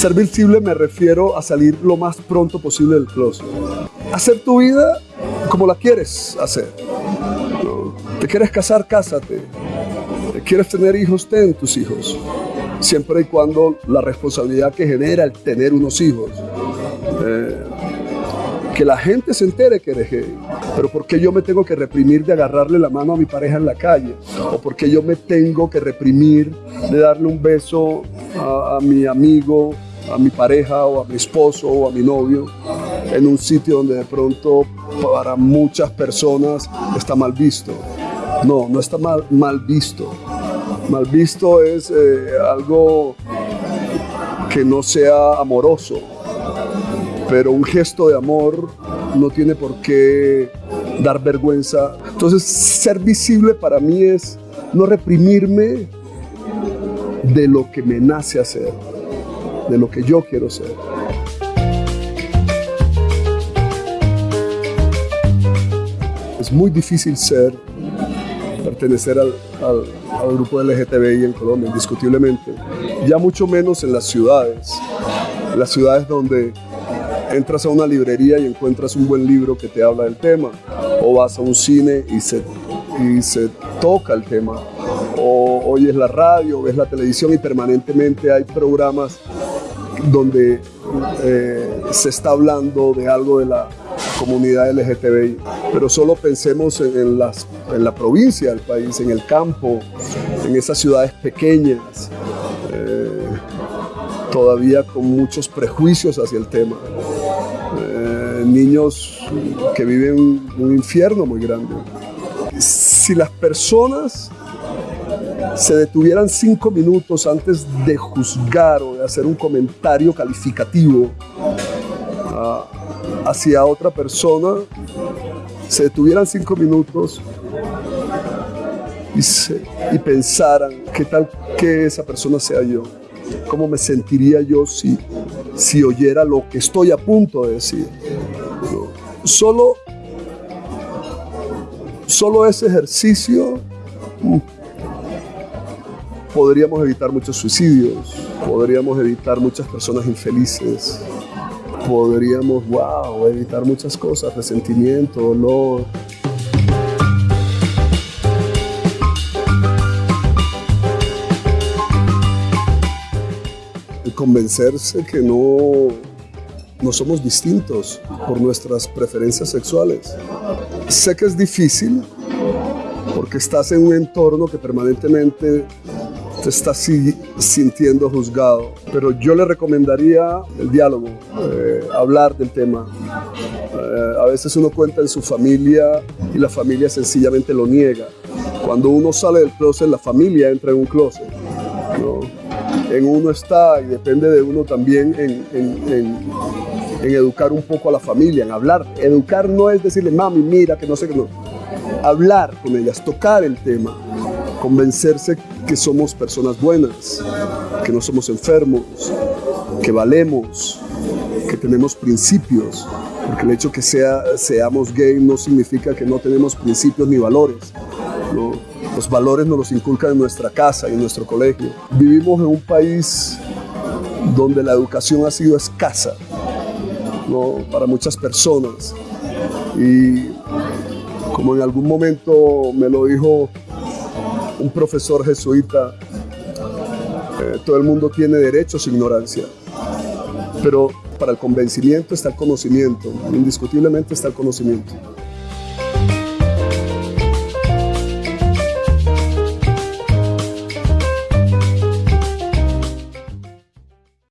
Ser visible me refiero a salir lo más pronto posible del closet. Hacer tu vida como la quieres hacer. ¿Te quieres casar? Cásate. ¿Te quieres tener hijos? Ten tus hijos. Siempre y cuando la responsabilidad que genera el tener unos hijos. Eh, que la gente se entere que eres gay. Pero ¿por qué yo me tengo que reprimir de agarrarle la mano a mi pareja en la calle? ¿O por qué yo me tengo que reprimir de darle un beso a mi amigo, a mi pareja o a mi esposo o a mi novio en un sitio donde de pronto para muchas personas está mal visto? No, no está mal, mal visto. Mal visto es eh, algo que no sea amoroso, pero un gesto de amor no tiene por qué dar vergüenza. Entonces, ser visible para mí es no reprimirme de lo que me nace hacer, de lo que yo quiero ser. Es muy difícil ser, pertenecer al, al, al grupo LGTBI en Colombia, indiscutiblemente. Ya mucho menos en las ciudades, las ciudades donde entras a una librería y encuentras un buen libro que te habla del tema, o vas a un cine y se, y se toca el tema, o oyes la radio, ves la televisión y permanentemente hay programas donde eh, se está hablando de algo de la comunidad LGTBI, pero solo pensemos en, las, en la provincia del país, en el campo, en esas ciudades pequeñas, eh, todavía con muchos prejuicios hacia el tema. Eh, niños que viven un infierno muy grande. Si las personas se detuvieran cinco minutos antes de juzgar o de hacer un comentario calificativo uh, hacia otra persona, se detuvieran cinco minutos y, pensaran qué tal que esa persona sea yo, cómo me sentiría yo si, si oyera lo que estoy a punto de decir. Solo, solo ese ejercicio podríamos evitar muchos suicidios, podríamos evitar muchas personas infelices, podríamos, wow, evitar muchas cosas, resentimiento, dolor. Convencerse que no, no somos distintos por nuestras preferencias sexuales. Sé que es difícil porque estás en un entorno que permanentemente te estás sintiendo juzgado. Pero yo le recomendaría el diálogo, eh, hablar del tema. Eh, a veces uno cuenta en su familia y la familia sencillamente lo niega. Cuando uno sale del closet, la familia entra en un closet. ¿no? En uno está y depende de uno también en, en, en, en, educar un poco a la familia, en hablar. Educar no es decirle, mami, mira, que no sé qué, no. Hablar con ellas, tocar el tema convencerse que somos personas buenas, que no somos enfermos, que valemos, que tenemos principios, porque el hecho que sea, seamos gay no significa que no tenemos principios ni valores. Los valores nos los inculcan en nuestra casa y en nuestro colegio. Vivimos en un país donde la educación ha sido escasa para muchas personas y como en algún momento me lo dijo un profesor jesuita, eh, todo el mundo tiene derecho a su ignorancia, pero para el convencimiento está el conocimiento, indiscutiblemente está el conocimiento.